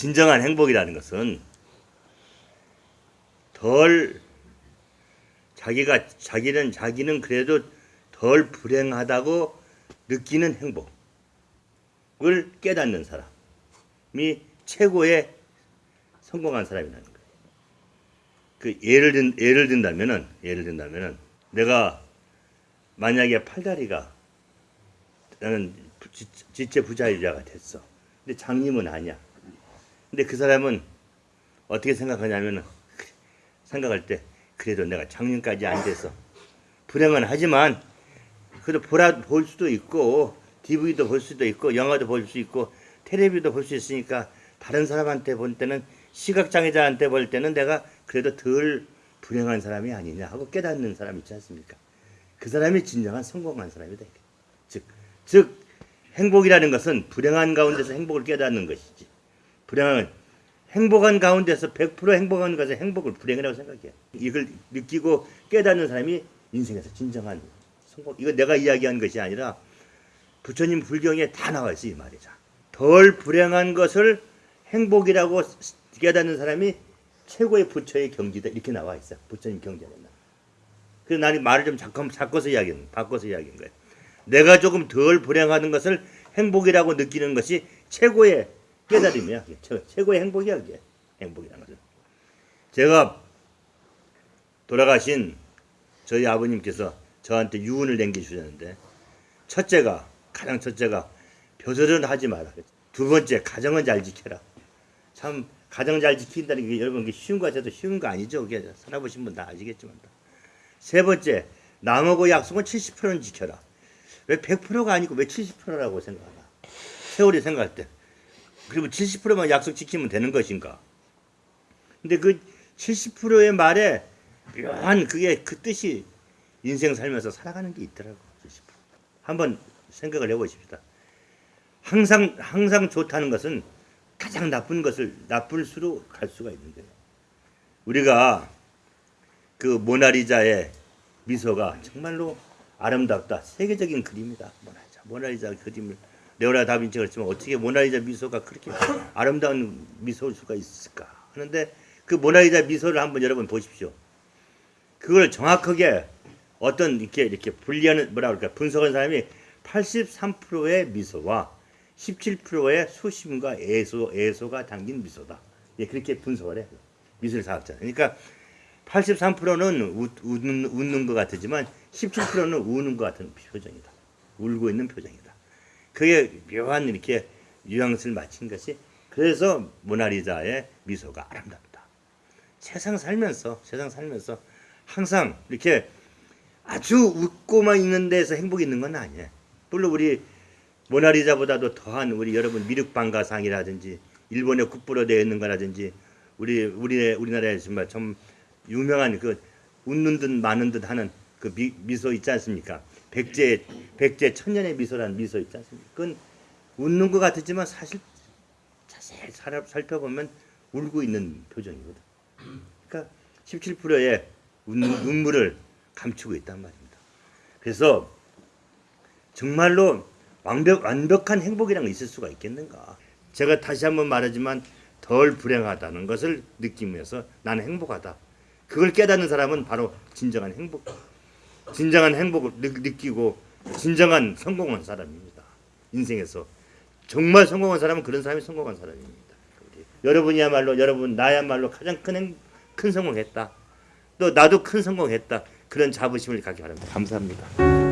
진정한 행복이라는 것은 덜 자기가 자기는 자기는 그래도 덜 불행하다고 느끼는 행복을 깨닫는 사람이 최고의 성공한 사람이라는 거예요. 그 예를 든 예를 든다면은 예를 든다면은 내가 만약에 팔다리가 나는 지- 지체 부자유자가 됐어. 근데 장님은 아니야. 근데 그 사람은 어떻게 생각하냐면은 생각할 때 그래도 내가 장년까지 안 돼서 불행은 하지만 그래도 보라 볼 수도 있고 DVD도 볼 수도 있고 영화도 볼 수 있고 텔레비도 볼 수 있으니까 다른 사람한테 볼 때는 시각장애자한테 볼 때는 내가 그래도 덜 불행한 사람이 아니냐 하고 깨닫는 사람 있지 않습니까? 그 사람이 진정한 성공한 사람이다. 즉, 즉 행복이라는 것은 불행한 가운데서 행복을 깨닫는 것이지. 불행한 행복한 가운데서 100% 행복한 것은 행복을 불행이라고 생각해요. 이걸 느끼고 깨닫는 사람이 인생에서 진정한 성공. 이거 내가 이야기한 것이 아니라 부처님 불경에 다 나와 있어 이 말이죠. 덜 불행한 것을 행복이라고 깨닫는 사람이 최고의 부처의 경지다 이렇게 나와 있어. 부처님 나. 그래서 나는 말을 좀 잠깐 바꿔서 이야기한 바꿔서 이야기한 거예요. 내가 조금 덜 불행하는 것을 행복이라고 느끼는 것이 최고의 깨달음이야. 그게 최- 최고의 행복이야 그게 행복이라는 것은. 제가 돌아가신 저희 아버님께서 저한테 유언을 남겨주셨는데 첫째가 가장 첫째가 벼슬은 하지 마라. 두 번째 가정은 잘 지켜라. 참 가정 잘 지킨다는 게 여러분 게 쉬운 거 같아도 쉬운 거 아니죠. 그게 살아보신 분 다 아시겠지만. 세 번째 남하고 약속은 70%는 지켜라. 왜 100%가 아니고 왜 70%라고 생각하나? 세월이 생각할 때. 그리고 70%만 약속 지키면 되는 것인가? 근데 그 70%의 말에 묘한 그게 그 뜻이 인생 살면서 살아가는 게 있더라고. 70%. 한번 생각을 해보십시다. 항상 항상 좋다는 것은 가장 나쁜 것을 나쁠 수로 갈 수가 있는 거예요. 우리가 그 모나리자의 미소가 정말로 아름답다. 세계적인 그림이다. 모나리자. 모나리자 그림을 레오나 다빈치가 그랬지만 어떻게 모나리자 미소가 그렇게 아름다운 미소일 수가 있을까 하는데 그 모나리자 미소를 한번 여러분 보십시오. 그걸 정확하게 어떤 이렇게 이렇게 분리하는 뭐라 그럴까 분석한 사람이 83%의 미소와 17%의 수심과 애소 애소가 담긴 미소다. 예, 그렇게 분석을 해. 미술 사학자. 그러니까 83%는 웃, 웃는, 웃는 것 같지만 17%는 우는 것 같은 표정이다. 울고 있는 표정이다. 그게 묘한 이렇게 뉘앙스를 맞춘 것이 그래서 모나리자의 미소가 아름답다. 세상 살면서 세상 살면서 항상 이렇게 아주 웃고만 있는 데서 행복이 있는 건 아니에요. 물론 우리 모나리자보다도 더한 우리 여러분 미륵방가상이라든지 일본에 국보로 되어 있는 거라든지 우리 우리 우리나라에 정말 좀 유명한 그 웃는 듯 마는 듯 하는 그 미, 미소 있지 않습니까? 백제 백제 천년의 미소라는 미소 있지 않습니까? 그건 웃는 것 같았지만 사실 자세히 살, 살펴보면 울고 있는 표정이거든. 그러니까 17%의 눈물을 감추고 있단 말입니다. 그래서 정말로 완벽, 완벽한 행복이라는 게 있을 수가 있겠는가? 제가 다시 한번 말하지만 덜 불행하다는 것을 느끼면서 나는 행복하다. 그걸 깨닫는 사람은 바로 진정한 행복, 진정한 행복을 느, 느끼고 진정한 성공한 사람입니다. 인생에서 정말 성공한 사람은 그런 사람이 성공한 사람입니다. 여러분이야말로 여러분 나야말로 가장 큰, 행, 큰 성공했다. 또 나도 큰 성공했다. 그런 자부심을 갖기 바랍니다. 감사합니다.